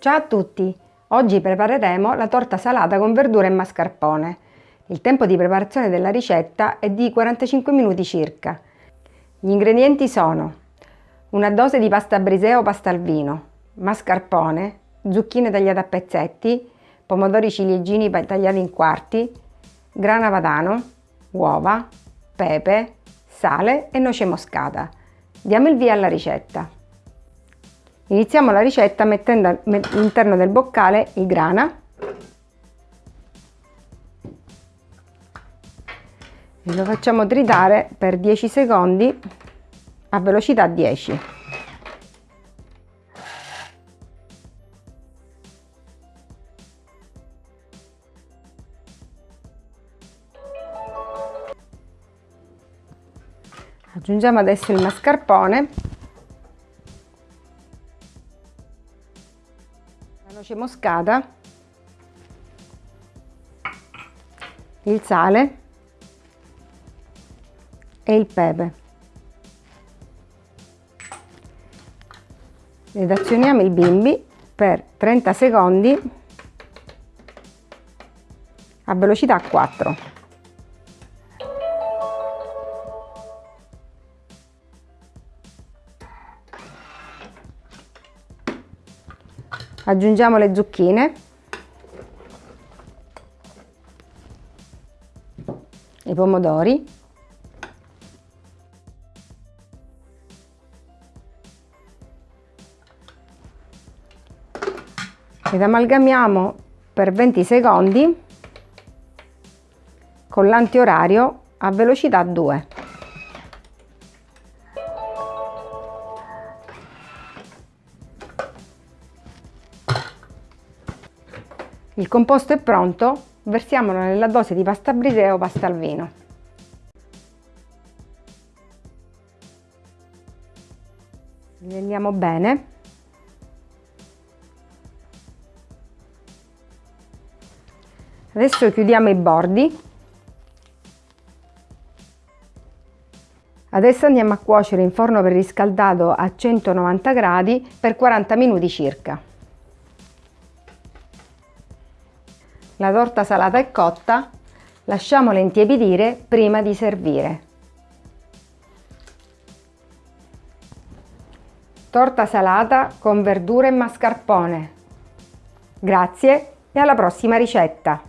Ciao a tutti! Oggi prepareremo la torta salata con verdure e mascarpone. Il tempo di preparazione della ricetta è di 45 minuti circa. Gli ingredienti sono una dose di pasta brisè o pasta al vino, mascarpone, zucchine tagliate a pezzetti, pomodori ciliegini tagliati in quarti, grana padano, uova, pepe, sale e noce moscata. Diamo il via alla ricetta. Iniziamo la ricetta mettendo all'interno del boccale il grana e lo facciamo tritare per 10 secondi a velocità 10. Aggiungiamo adesso il mascarpone noce moscata, il sale e il pepe. Ed azioniamo il bimbi per 30 secondi a velocità 4. Aggiungiamo le zucchine. I pomodori. Ed amalgamiamo per 20 secondi con l'antiorario a velocità 2 Il composto è pronto, versiamolo nella dose di pasta brisè o pasta al vino. Livelliamo bene. Adesso chiudiamo i bordi. Adesso andiamo a cuocere in forno preriscaldato a 190 gradi per 40 minuti circa. La torta salata è cotta, lasciamola intiepidire prima di servire. Torta salata con verdure e mascarpone. Grazie e alla prossima ricetta!